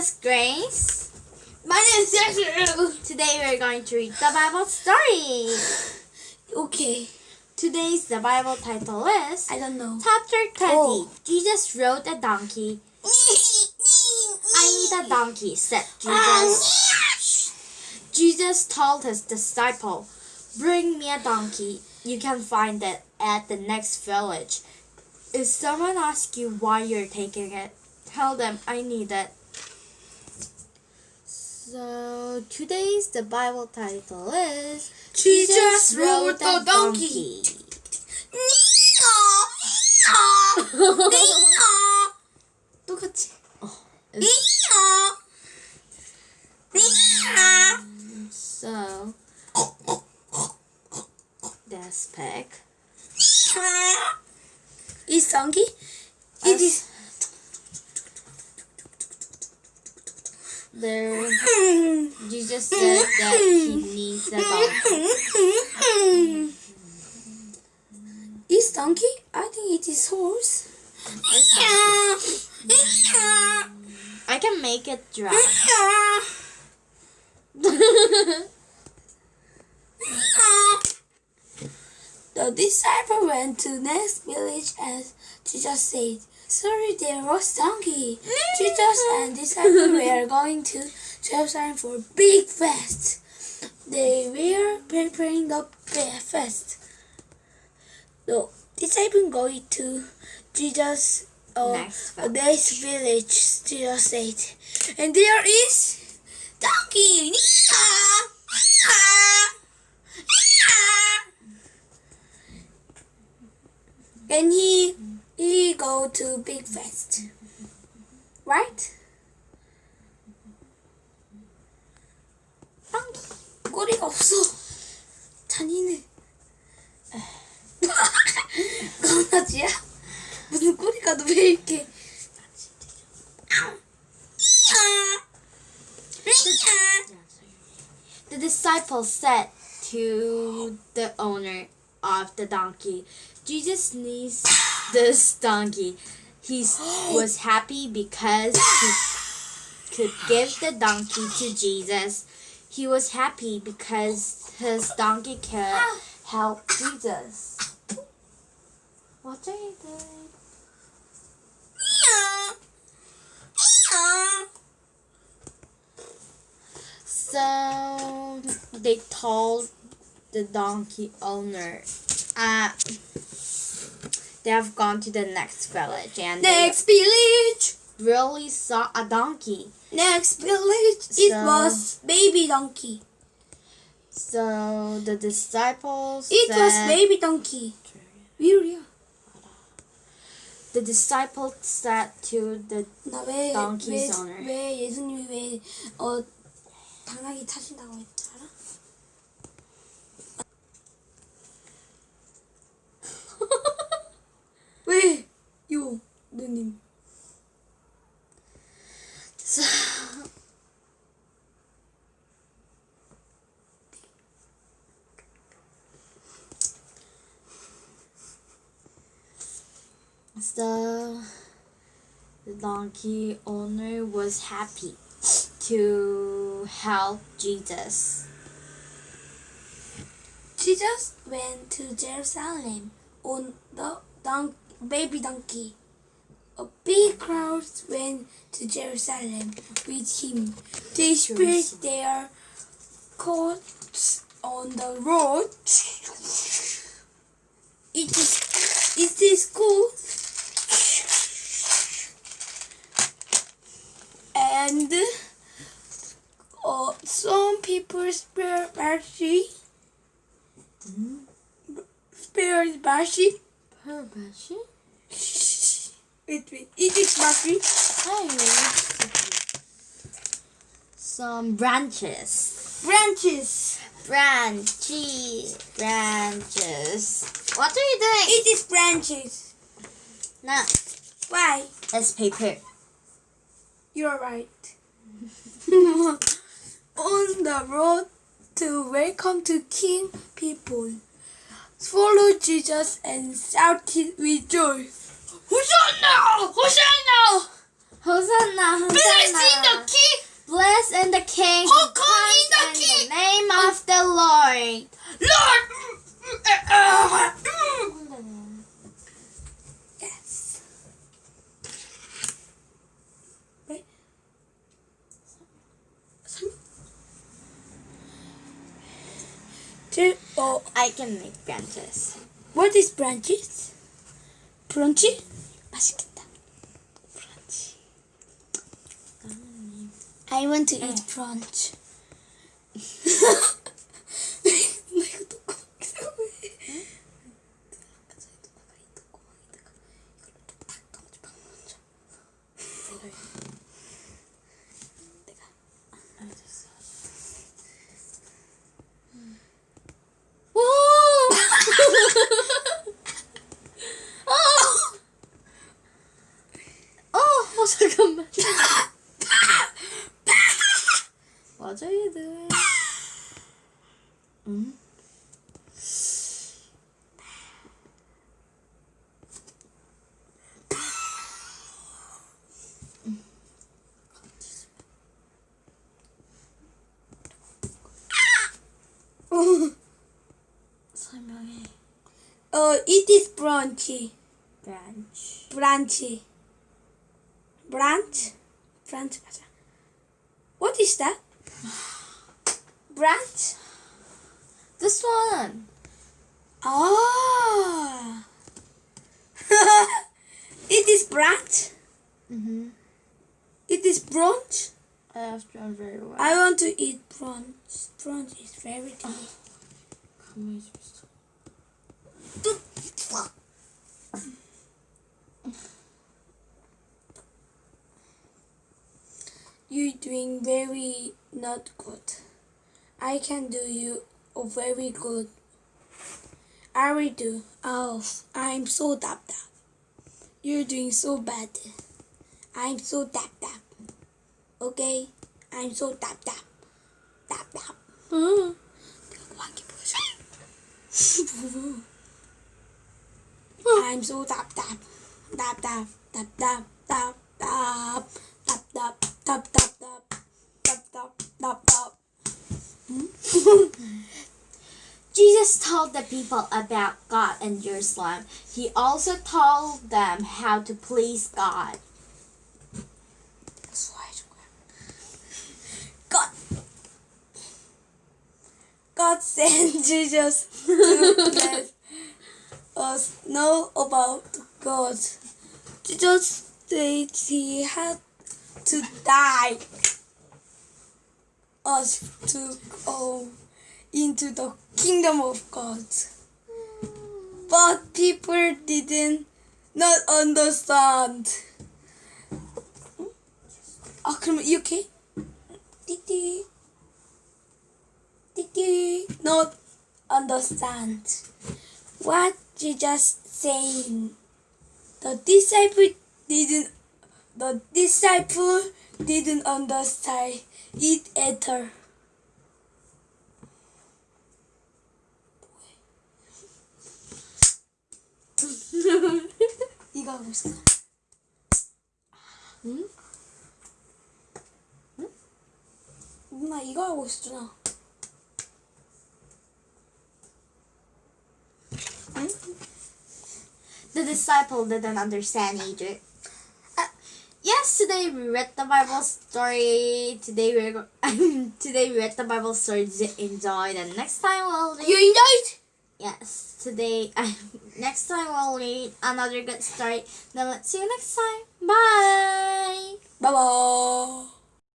is Grace. My name is Andrew. Today we're going to read the Bible story. Okay. Today's the Bible title is I don't know. Chapter 20. Oh. Jesus rode a donkey. I need a donkey, said Jesus. Jesus told his disciple, Bring me a donkey. You can find it at the next village. If someone asks you why you're taking it, tell them I need it. So today's the Bible title is Jesus rode a donkey. 똑같이. So that's pick. Is donkey? It is. There, Jesus said that he needs a donkey. Is donkey? I think it is horse. I can make it drive. The disciple went to next village and Jesus said, Sorry, there was donkey. Jesus and disciple were going to Jerusalem for big fest. They were preparing the big fest. The disciple going to Jesus uh, next village. Jesus said, and there is donkey. And he he go to big fest. Right? Donkey. 꼬리가 없어. 잔인해. 강아지야? 무슨 꼬리가 너 왜 이렇게? The disciples said to the owner of the donkey, Jesus needs this donkey. He was happy because he could give the donkey to Jesus. He was happy because his donkey could help Jesus. What are you doing? So they told the donkey owner, uh, they have gone to the next village and Next village. really saw a donkey. Next village. It So- was baby donkey. So the disciples It was said, baby donkey. Really? the disciples said to the 나왜 Donkey's 왜, owner. 왜 예수님이 왜어 당나귀 타신다고 했지 알아? 왜? 요 누님. so, the donkey owner was happy to help Jesus. Jesus went to Jerusalem on the don- baby donkey. A big crowd went to Jerusalem with him. They spread their coats on the road. It is, it is cool. And uh, some people spare mercy spare Bashi. Purpose? Wait, wait. It is Bashi. Some branches. Branches. Branches. Branches. What are you doing? It is branches. No, Why? it's paper. You're right. On the road to welcome to King people, follow Jesus and shouted with joy. Hosanna! Hosanna! Hosanna, Blessed in the King. Blessed in the King Who comes in the King? the name of the Lord. Lord. Yes. Wait. Two, oh, I can make branches. what is branches? Brunchy? 맛있겠다. Brunch. I want to eat brunch. Uh, it is branchy. Branch. Branchy. Branch. Branch. What is that? Branch. This one. Ah. it is branch. Mhm. It is brunch. I have done very well. I want to eat brunch. Brunch is very delicious. 가만히 좀 있어. You're doing very not good. I can do you a very good. I will do. Oh, I'm so tap tap. You're doing so bad. I'm so tap tap. Okay? I'm so tap tap. Tap tap. 응. 내가 뭐 한 개 보여줘. I'm so tap tap tap tap tap tap tap tap tap tap tap tap tap tap tap tap tap. Jesus told the people about God and Jerusalem. He also told them how to please God. God, God sent Jesus to us know about God. Jesus said he had to die us to go into the kingdom of God. But people didn't not understand. 아 그러면 이렇게 띠띠 띠띠 not understand what Jesus saying. The disciple didn't the disciple didn't understand it either. 이거 하고 있어. 응? 누나 이거 하고 있었잖아. The disciple didn't understand either. Uh, yes, today we read the Bible story. Today we're go- today we read the Bible story to enjoy. And next time we'll read. You enjoyed? Yes, today next time we'll read another good story. Then let's see you next time. Bye. Bye bye.